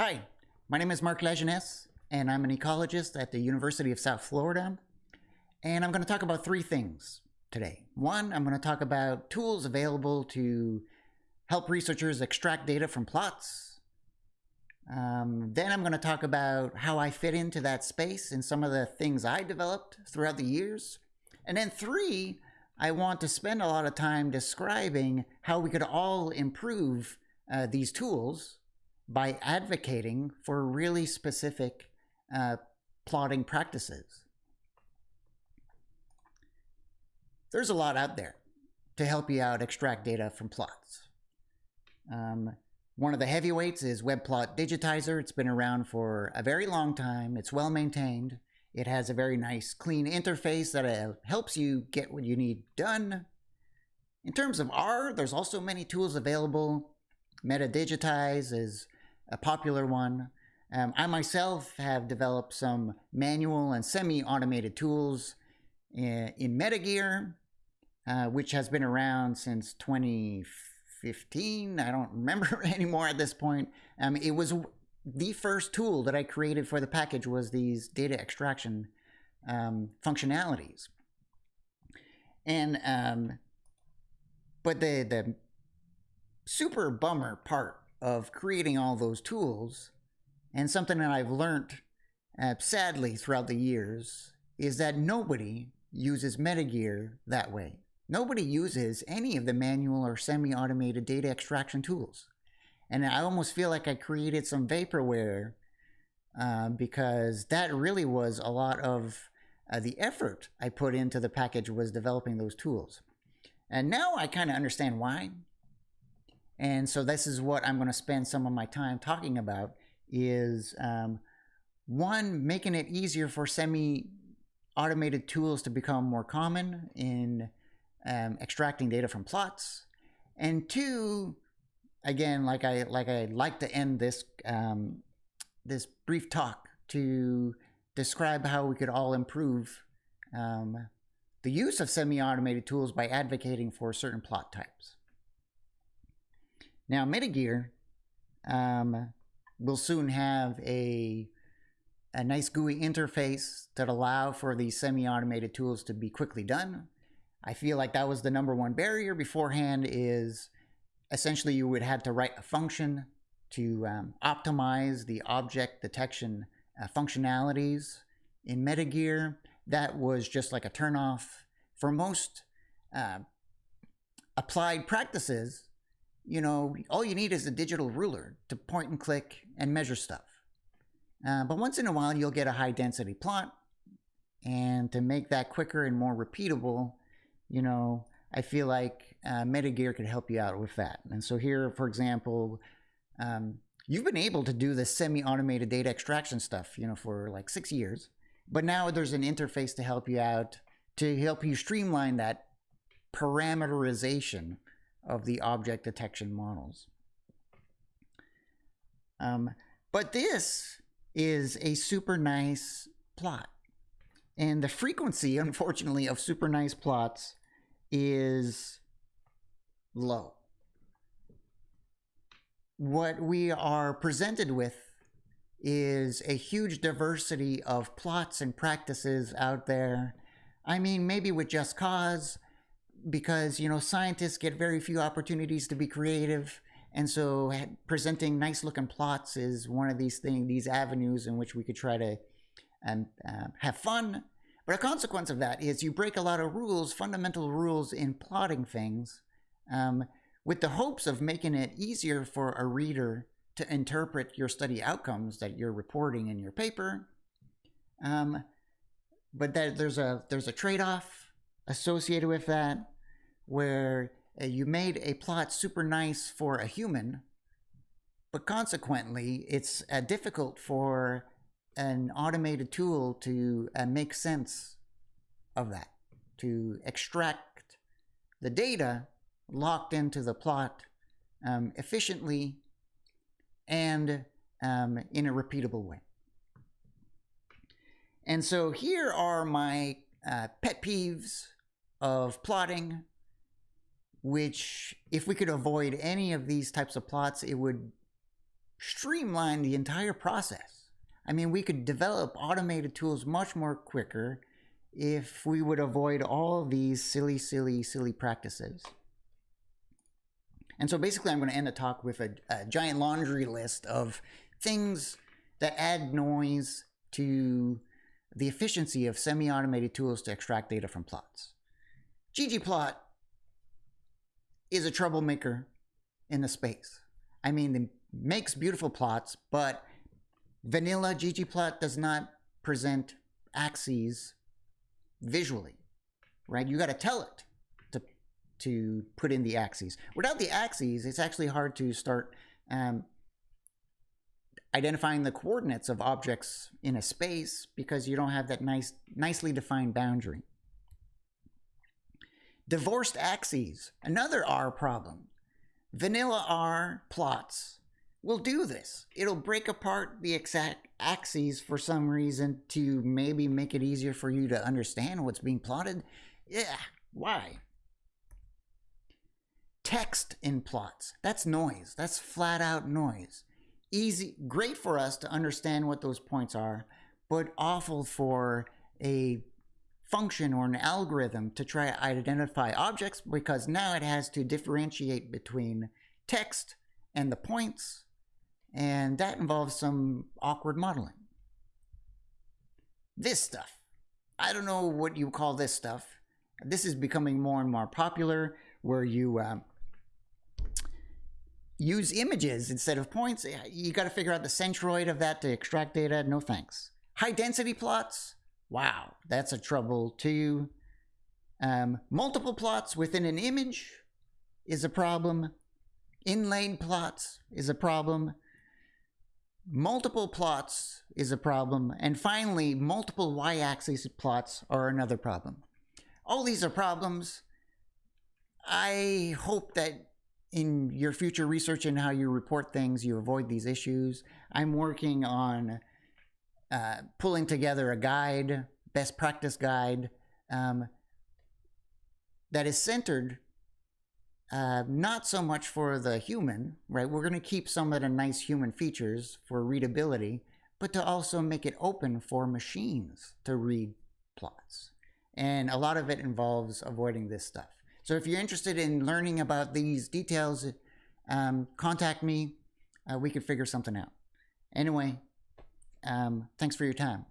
Hi, my name is Mark Lajeunesse, and I'm an ecologist at the University of South Florida. And I'm going to talk about three things today. One, I'm going to talk about tools available to help researchers extract data from plots. Um, then I'm going to talk about how I fit into that space and some of the things I developed throughout the years. And then three, I want to spend a lot of time describing how we could all improve uh, these tools by advocating for really specific uh, plotting practices. There's a lot out there to help you out extract data from plots. Um, one of the heavyweights is WebPlot Digitizer. It's been around for a very long time. It's well maintained. It has a very nice clean interface that uh, helps you get what you need done. In terms of R, there's also many tools available. metaDigitise is a popular one. Um, I myself have developed some manual and semi-automated tools in, in Metagear, uh, which has been around since 2015. I don't remember anymore at this point. Um, it was the first tool that I created for the package was these data extraction um, functionalities. And, um, but the, the super bummer part of creating all those tools, and something that I've learned uh, sadly throughout the years, is that nobody uses Metagear that way. Nobody uses any of the manual or semi-automated data extraction tools. And I almost feel like I created some vaporware uh, because that really was a lot of uh, the effort I put into the package was developing those tools. And now I kind of understand why. And so this is what I'm going to spend some of my time talking about is um, one, making it easier for semi-automated tools to become more common in um, extracting data from plots. And two, again, like I like I like to end this um, this brief talk to describe how we could all improve um, the use of semi-automated tools by advocating for certain plot types. Now, Metagear um, will soon have a, a nice GUI interface that allow for these semi-automated tools to be quickly done. I feel like that was the number one barrier beforehand is essentially you would have to write a function to um, optimize the object detection uh, functionalities in Metagear. That was just like a turnoff. For most uh, applied practices, you know, all you need is a digital ruler to point and click and measure stuff. Uh, but once in a while, you'll get a high density plot. And to make that quicker and more repeatable, you know, I feel like uh, Metagear could help you out with that. And so here, for example, um, you've been able to do the semi-automated data extraction stuff, you know, for like six years. But now there's an interface to help you out, to help you streamline that parameterization of the object detection models. Um, but this is a super nice plot. And the frequency, unfortunately, of super nice plots is low. What we are presented with is a huge diversity of plots and practices out there. I mean, maybe with just cause, because you know scientists get very few opportunities to be creative and so presenting nice looking plots is one of these things these avenues in which we could try to um, uh, have fun. But a consequence of that is you break a lot of rules fundamental rules in plotting things um, with the hopes of making it easier for a reader to interpret your study outcomes that you're reporting in your paper. Um, but that there's a there's a trade-off associated with that where uh, you made a plot super nice for a human, but consequently, it's uh, difficult for an automated tool to uh, make sense of that, to extract the data locked into the plot um, efficiently and um, in a repeatable way. And so here are my uh, pet peeves of plotting, which if we could avoid any of these types of plots, it would streamline the entire process. I mean, we could develop automated tools much more quicker if we would avoid all these silly, silly, silly practices. And so basically, I'm going to end the talk with a, a giant laundry list of things that add noise to the efficiency of semi-automated tools to extract data from plots. Ggplot is a troublemaker in the space. I mean, it makes beautiful plots, but vanilla ggplot does not present axes visually, right? You got to tell it to to put in the axes. Without the axes, it's actually hard to start um, identifying the coordinates of objects in a space because you don't have that nice, nicely defined boundary. Divorced axes, another R problem. Vanilla R plots will do this. It'll break apart the exact axes for some reason to maybe make it easier for you to understand what's being plotted. Yeah, why? Text in plots. That's noise. That's flat out noise easy, great for us to understand what those points are, but awful for a function or an algorithm to try to identify objects because now it has to differentiate between text and the points, and that involves some awkward modeling. This stuff. I don't know what you call this stuff. This is becoming more and more popular where you um, use images instead of points. You got to figure out the centroid of that to extract data. No thanks. High density plots. Wow, that's a trouble too. Um, multiple plots within an image is a problem. Inlaid plots is a problem. Multiple plots is a problem. And finally, multiple y-axis plots are another problem. All these are problems. I hope that in your future research and how you report things, you avoid these issues. I'm working on uh, pulling together a guide, best practice guide, um, that is centered uh, not so much for the human, right? We're going to keep some of the nice human features for readability, but to also make it open for machines to read plots. And a lot of it involves avoiding this stuff. So if you're interested in learning about these details, um, contact me. Uh, we could figure something out. Anyway, um, thanks for your time.